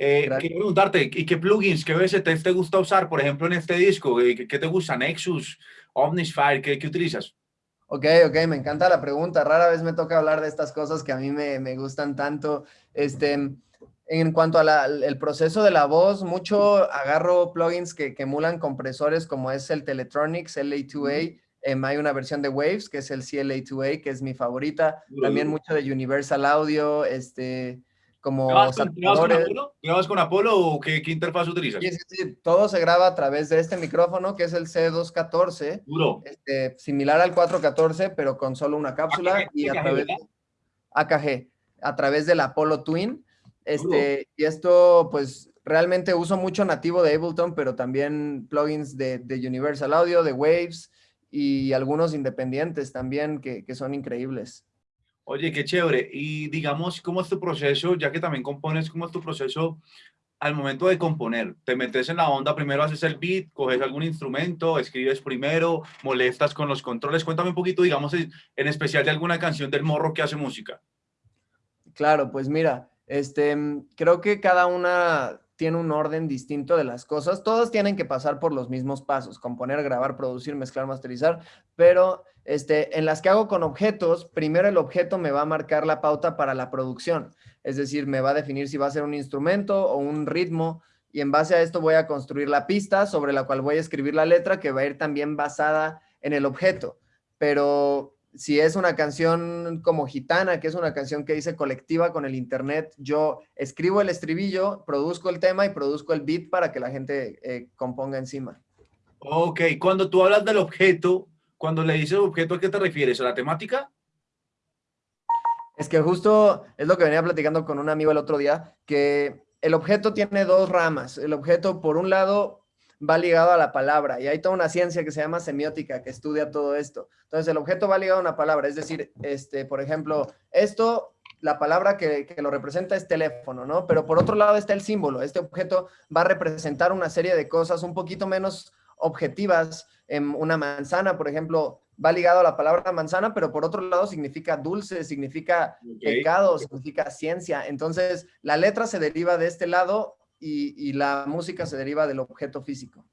Eh, quiero preguntarte, ¿y qué plugins, qué VST te gusta usar, por ejemplo, en este disco? ¿Qué, qué te gusta? ¿Nexus? ¿Omnisphere? ¿Qué, ¿Qué utilizas? Ok, ok, me encanta la pregunta. Rara vez me toca hablar de estas cosas que a mí me, me gustan tanto. Este, en cuanto al proceso de la voz, mucho agarro plugins que, que, emulan compresores como es el Teletronics LA2A. Em, hay una versión de Waves que es el CLA2A, que es mi favorita. También mucho de Universal Audio, este, como ¿Grabas con, Apolo? con Apolo o qué, qué interfaz utilizas? Sí, sí, sí, todo se graba a través de este micrófono que es el C214. Duro. Este, similar al 414, pero con solo una cápsula AKG, y a AKG, través, ¿verdad? AKG, a través del Apollo Twin. Este, y esto, pues, realmente uso mucho nativo de Ableton, pero también plugins de, de Universal Audio, de Waves y algunos independientes también que, que son increíbles. Oye, qué chévere. Y digamos, ¿cómo es tu proceso? Ya que también compones, ¿cómo es tu proceso al momento de componer? ¿Te metes en la onda, primero haces el beat, coges algún instrumento, escribes primero, molestas con los controles? Cuéntame un poquito, digamos, en especial de alguna canción del morro que hace música. Claro, pues mira, este, creo que cada una tiene un orden distinto de las cosas. Todos tienen que pasar por los mismos pasos, componer, grabar, producir, mezclar, masterizar, pero este, en las que hago con objetos, primero el objeto me va a marcar la pauta para la producción, es decir, me va a definir si va a ser un instrumento o un ritmo, y en base a esto voy a construir la pista sobre la cual voy a escribir la letra que va a ir también basada en el objeto. Pero si es una canción como Gitana, que es una canción que hice colectiva con el internet, yo escribo el estribillo, produzco el tema y produzco el beat para que la gente eh, componga encima. Ok, cuando tú hablas del objeto, cuando le dices objeto, ¿a qué te refieres? ¿A la temática? Es que justo es lo que venía platicando con un amigo el otro día, que el objeto tiene dos ramas. El objeto, por un lado, va ligado a la palabra y hay toda una ciencia que se llama semiótica que estudia todo esto. Entonces, el objeto va ligado a una palabra, es decir, este, por ejemplo, esto, la palabra que, que, lo representa es teléfono, ¿no? Pero por otro lado está el símbolo. Este objeto va a representar una serie de cosas un poquito menos objetivas. En una manzana, por ejemplo, va ligado a la palabra manzana, pero por otro lado significa dulce, significa okay. pecado, significa ciencia. Entonces, la letra se deriva de este lado y, y la música se deriva del objeto físico.